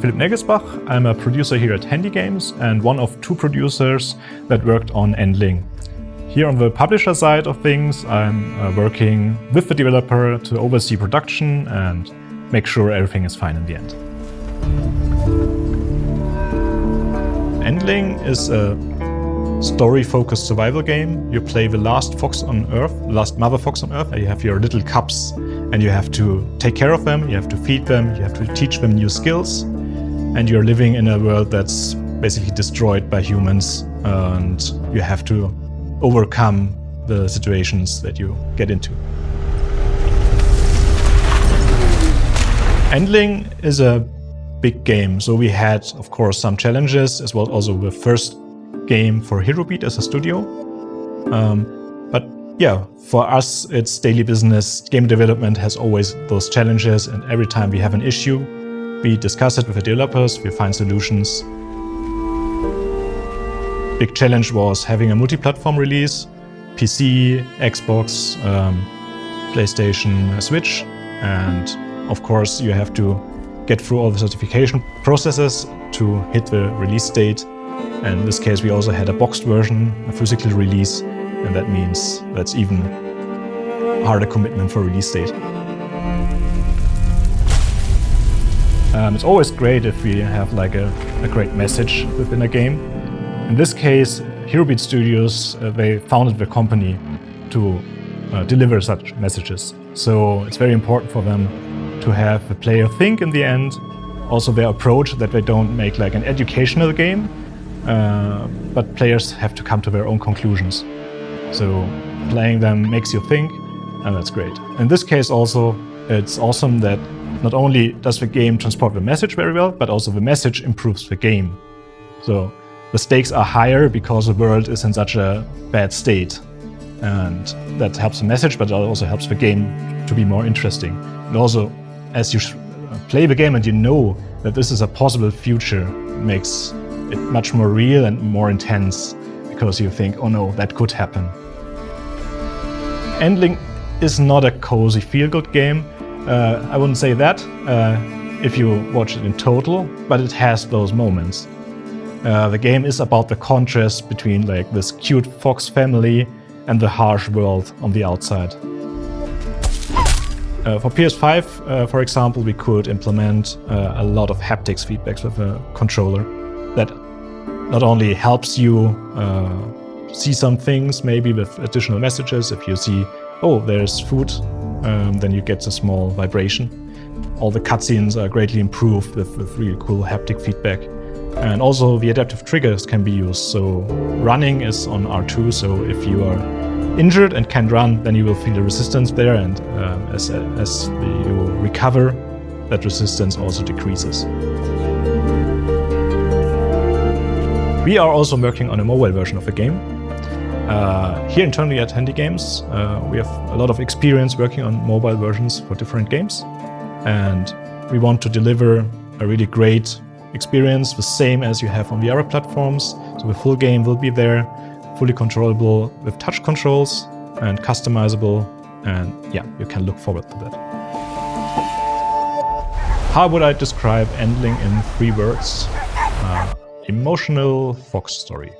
Philipp Negelsbach. I'm a producer here at Handy Games and one of two producers that worked on Endling. Here on the publisher side of things, I'm uh, working with the developer to oversee production and make sure everything is fine in the end. Endling is a story-focused survival game. You play the last fox on Earth, the last mother fox on Earth, and you have your little cubs and you have to take care of them, you have to feed them, you have to teach them new skills, and you're living in a world that's basically destroyed by humans, and you have to overcome the situations that you get into. Endling is a big game, so we had, of course, some challenges, as well also the first game for HeroBeat as a studio. Um, but yeah, for us, it's daily business. Game development has always those challenges, and every time we have an issue, we discuss it with the developers, we find solutions. Big challenge was having a multi-platform release, PC, Xbox, um, PlayStation, Switch, and of course you have to get through all the certification processes to hit the release date. And in this case, we also had a boxed version, a physical release, and that means that's even harder commitment for release date. Um, it's always great if we have like a, a, great message within a game. In this case, HeroBeat Studios, uh, they founded the company to uh, deliver such messages. So it's very important for them to have the player think in the end. Also their approach that they don't make like an educational game, uh, but players have to come to their own conclusions. So playing them makes you think, and that's great. In this case also, it's awesome that not only does the game transport the message very well, but also the message improves the game. So the stakes are higher because the world is in such a bad state. And that helps the message, but it also helps the game to be more interesting. And also, as you play the game and you know that this is a possible future, makes it much more real and more intense because you think, oh no, that could happen. Endling is not a cozy feel-good game. Uh, I wouldn't say that uh, if you watch it in total, but it has those moments. Uh, the game is about the contrast between like this cute fox family and the harsh world on the outside. Uh, for PS5, uh, for example, we could implement uh, a lot of haptics feedbacks with a controller that not only helps you uh, see some things, maybe with additional messages. If you see, oh, there's food, um, then you get a small vibration. All the cutscenes are greatly improved with, with really cool haptic feedback. And also the adaptive triggers can be used. So running is on R2, so if you are injured and can't run, then you will feel the resistance there, and uh, as, as you recover, that resistance also decreases. We are also working on a mobile version of the game. Uh, here internally at Handy Games, uh, we have a lot of experience working on mobile versions for different games. And we want to deliver a really great experience, the same as you have on the other platforms. So the full game will be there, fully controllable with touch controls and customizable. And yeah, you can look forward to that. How would I describe Endling in three words? Uh, emotional fox story.